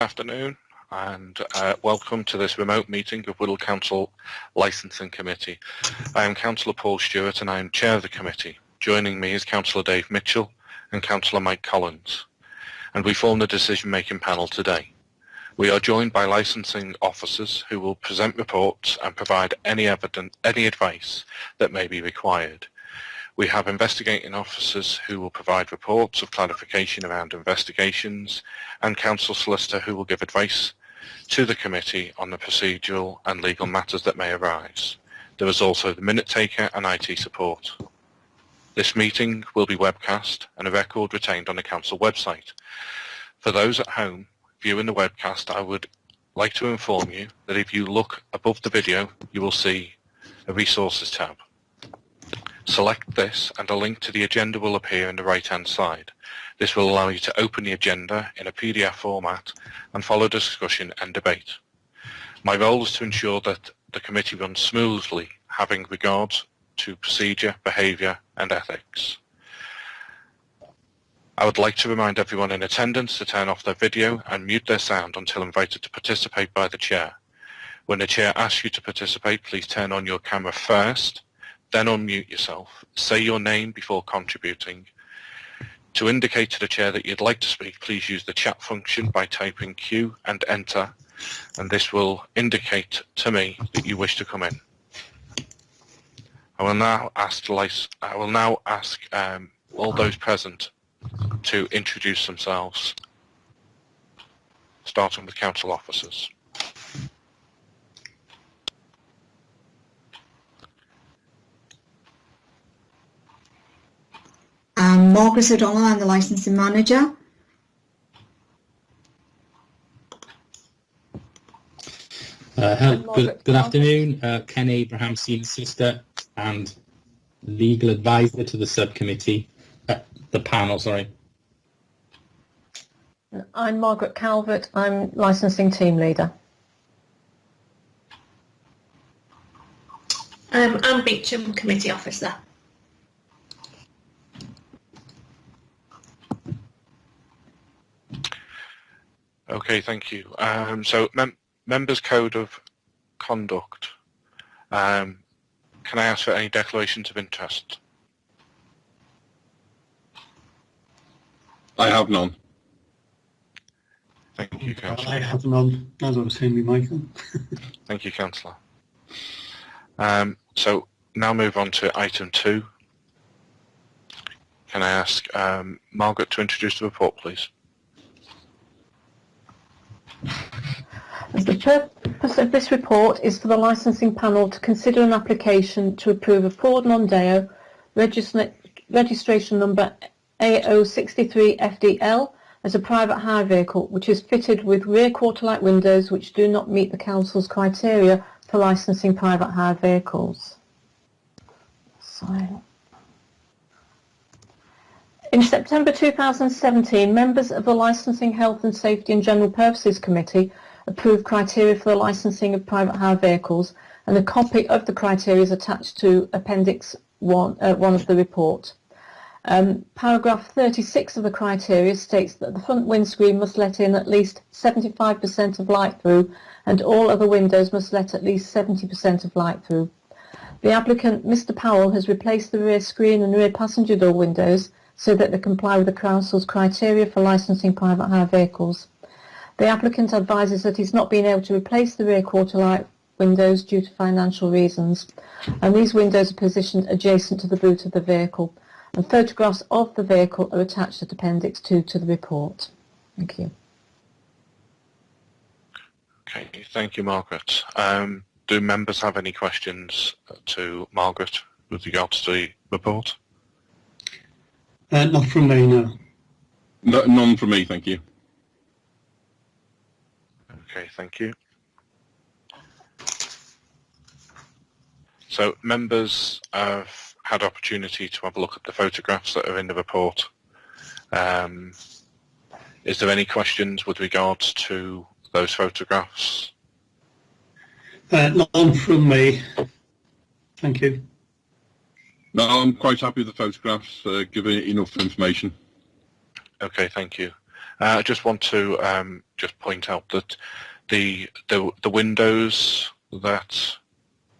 afternoon and uh, welcome to this remote meeting of Wirral Council Licensing Committee. I am Councillor Paul Stewart and I am Chair of the committee. Joining me is Councillor Dave Mitchell and Councillor Mike Collins and we form the decision-making panel today. We are joined by licensing officers who will present reports and provide any evidence, any advice that may be required. We have investigating officers who will provide reports of clarification around investigations and council solicitor who will give advice to the committee on the procedural and legal matters that may arise. There is also the minute taker and IT support. This meeting will be webcast and a record retained on the council website. For those at home viewing the webcast, I would like to inform you that if you look above the video, you will see a resources tab. Select this and a link to the agenda will appear in the right hand side. This will allow you to open the agenda in a PDF format and follow discussion and debate. My role is to ensure that the committee runs smoothly having regards to procedure, behaviour and ethics. I would like to remind everyone in attendance to turn off their video and mute their sound until invited to participate by the chair. When the chair asks you to participate, please turn on your camera first then unmute yourself. Say your name before contributing. To indicate to the chair that you'd like to speak, please use the chat function by typing Q and enter, and this will indicate to me that you wish to come in. I will now ask, I will now ask um, all those present to introduce themselves, starting with council officers. Um, Margaret O'Donnell, I'm the licensing manager. Uh, good, good, afternoon, uh, Ken Abraham, senior sister and legal advisor to the subcommittee, uh, the panel, sorry. I'm Margaret Calvert, I'm licensing team leader. Um, I'm Beecham, committee officer. Okay, thank you. Um, so, mem members' code of conduct. Um, can I ask for any declarations of interest? I have none. Thank you, Councillor. I have none, as I was saying Michael. Thank you, Councillor. Um, so now move on to item two. Can I ask um, Margaret to introduce the report, please? The purpose of this report is for the licensing panel to consider an application to approve a Ford Mondeo registra registration number A063FDL as a private hire vehicle which is fitted with rear quarter light windows which do not meet the Council's criteria for licensing private hire vehicles. In September 2017, members of the Licensing, Health and Safety and General Purposes Committee approved criteria for the licensing of private hire vehicles and a copy of the criteria is attached to Appendix 1, uh, 1 of the report. Um, paragraph 36 of the criteria states that the front windscreen must let in at least 75% of light through and all other windows must let at least 70% of light through. The applicant, Mr Powell, has replaced the rear screen and rear passenger door windows so that they comply with the Council's criteria for licensing private hire vehicles. The applicant advises that he's not been able to replace the rear quarter light windows due to financial reasons and these windows are positioned adjacent to the boot of the vehicle and photographs of the vehicle are attached at Appendix 2 to the report. Thank you. Okay, thank you Margaret. Um, do members have any questions to Margaret with regards to the report? Uh, not from me, no. no. None from me, thank you. Okay, thank you. So members have had opportunity to have a look at the photographs that are in the report. Um, is there any questions with regards to those photographs? Uh, none from me. Thank you. No, I'm quite happy with the photographs, uh, giving enough information. Okay, thank you. Uh, I just want to um, just point out that the the, the windows that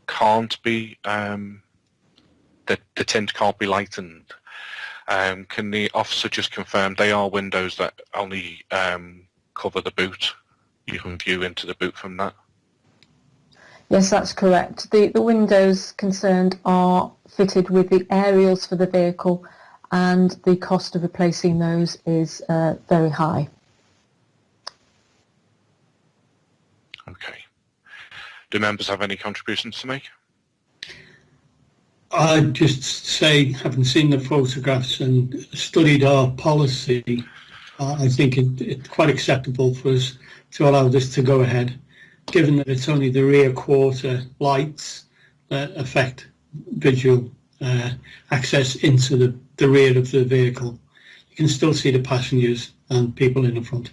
can't be um, that the tint can't be lightened. Um, can the officer just confirm they are windows that only um, cover the boot? You can view into the boot from that. Yes, that's correct. The, the windows concerned are fitted with the aerials for the vehicle and the cost of replacing those is uh, very high. Okay. Do members have any contributions to make? I'd just say, having seen the photographs and studied our policy, uh, I think it, it's quite acceptable for us to allow this to go ahead, given that it's only the rear quarter lights that affect visual uh, access into the, the rear of the vehicle. You can still see the passengers and people in the front.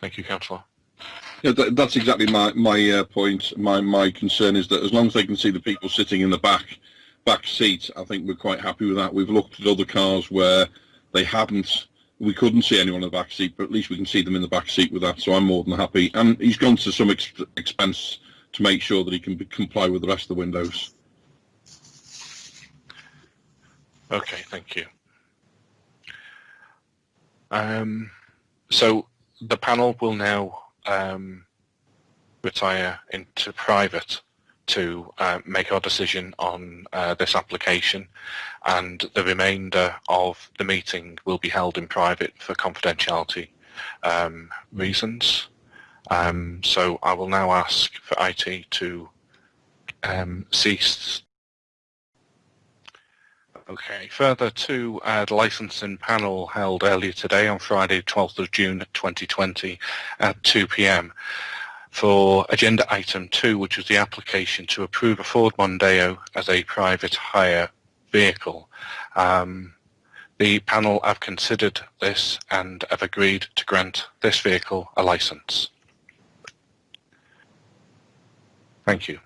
Thank you, Councillor. Yeah, that, that's exactly my my uh, point. My my concern is that as long as they can see the people sitting in the back back seat, I think we're quite happy with that. We've looked at other cars where they haven't. We couldn't see anyone in the back seat, but at least we can see them in the back seat with that. So I'm more than happy. And he's gone to some ex expense to make sure that he can be, comply with the rest of the windows. Okay, thank you. Um, so the panel will now um, retire into private to uh, make our decision on uh, this application and the remainder of the meeting will be held in private for confidentiality um, reasons. Um, so I will now ask for IT to um, cease. Okay, further to the licensing panel held earlier today on Friday 12th of June 2020 at 2pm for agenda item 2 which was the application to approve a Ford Mondeo as a private hire vehicle. Um, the panel have considered this and have agreed to grant this vehicle a license. Thank you.